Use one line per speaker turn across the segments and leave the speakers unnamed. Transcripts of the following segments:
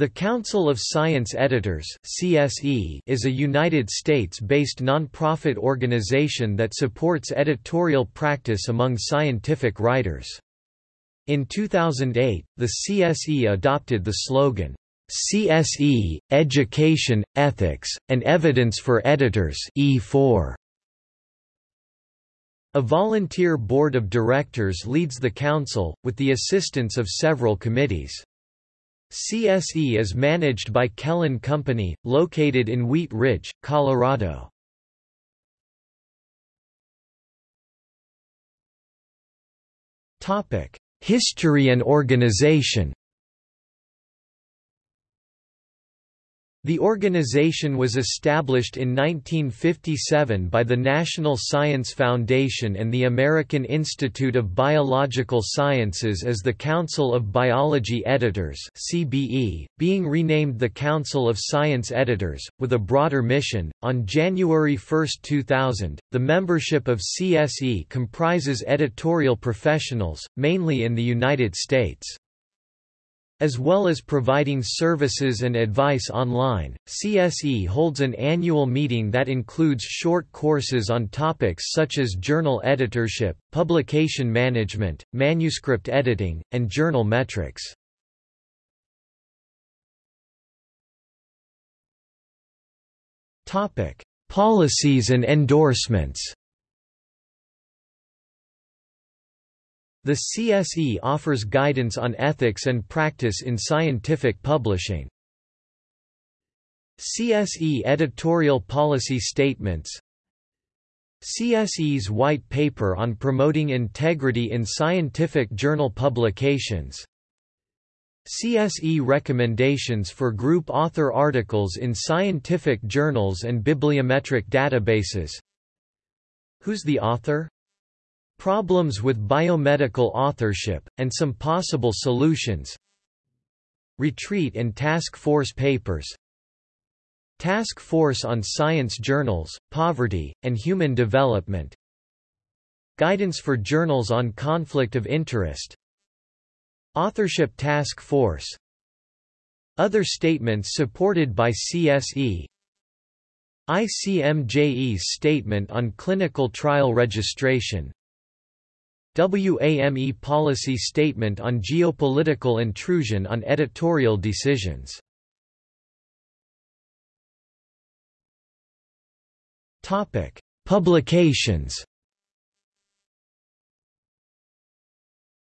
The Council of Science Editors (CSE) is a United States-based nonprofit organization that supports editorial practice among scientific writers. In 2008, the CSE adopted the slogan, CSE, Education, Ethics, and Evidence for Editors E4. A volunteer board of directors leads the council, with the assistance of several committees. CSE is managed by Kellen Company, located in Wheat Ridge, Colorado. History and organization The organization was established in 1957 by the National Science Foundation and the American Institute of Biological Sciences as the Council of Biology Editors (CBE), being renamed the Council of Science Editors with a broader mission. On January 1, 2000, the membership of CSE comprises editorial professionals, mainly in the United States. As well as providing services and advice online, CSE holds an annual meeting that includes short courses on topics such as journal editorship, publication management, manuscript editing, and journal metrics. Policies and endorsements The CSE offers guidance on ethics and practice in scientific publishing. CSE editorial policy statements CSE's White Paper on Promoting Integrity in Scientific Journal Publications CSE recommendations for group author articles in scientific journals and bibliometric databases Who's the author? Problems with biomedical authorship, and some possible solutions. Retreat and Task Force Papers. Task Force on Science Journals, Poverty, and Human Development. Guidance for Journals on Conflict of Interest. Authorship Task Force. Other statements supported by CSE ICMJE's Statement on Clinical Trial Registration WAME policy statement on geopolitical intrusion on editorial decisions. Topic: Publications.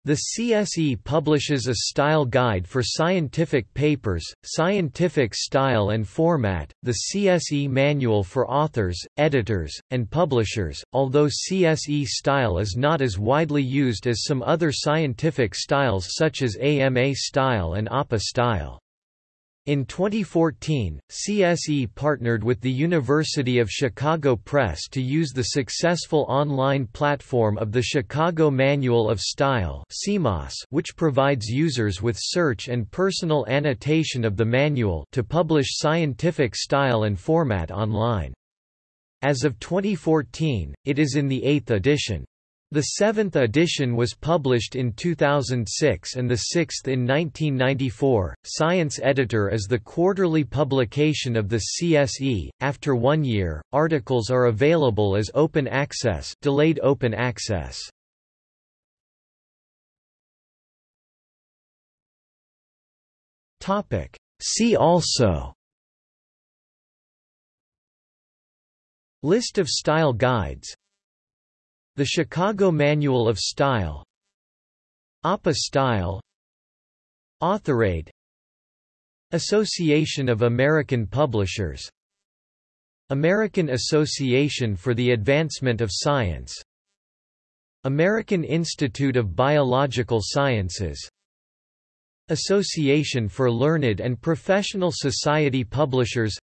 The CSE publishes a style guide for scientific papers, scientific style and format, the CSE manual for authors, editors, and publishers, although CSE style is not as widely used as some other scientific styles such as AMA style and APA style. In 2014, CSE partnered with the University of Chicago Press to use the successful online platform of the Chicago Manual of Style which provides users with search and personal annotation of the manual to publish scientific style and format online. As of 2014, it is in the eighth edition. The seventh edition was published in 2006 and the sixth in 1994. Science Editor is the quarterly publication of the CSE. After one year, articles are available as open access, delayed open access. Topic. See also. List of style guides the Chicago Manual of Style APA Style AuthorAid Association of American Publishers American Association for the Advancement of Science American Institute of Biological Sciences Association for Learned and Professional Society Publishers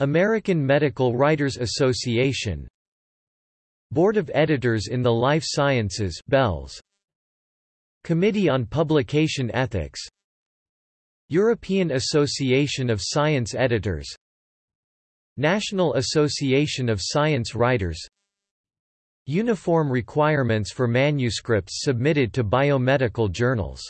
American Medical Writers Association Board of Editors in the Life Sciences BELS Committee on Publication Ethics. European Association of Science Editors. National Association of Science Writers. Uniform requirements for manuscripts submitted to biomedical journals